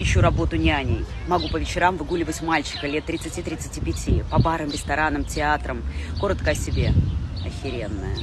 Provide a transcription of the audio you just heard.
ищу работу няней. Могу по вечерам выгуливать мальчика лет 30-35 по барам, ресторанам, театрам. Коротко о себе. Охеренная.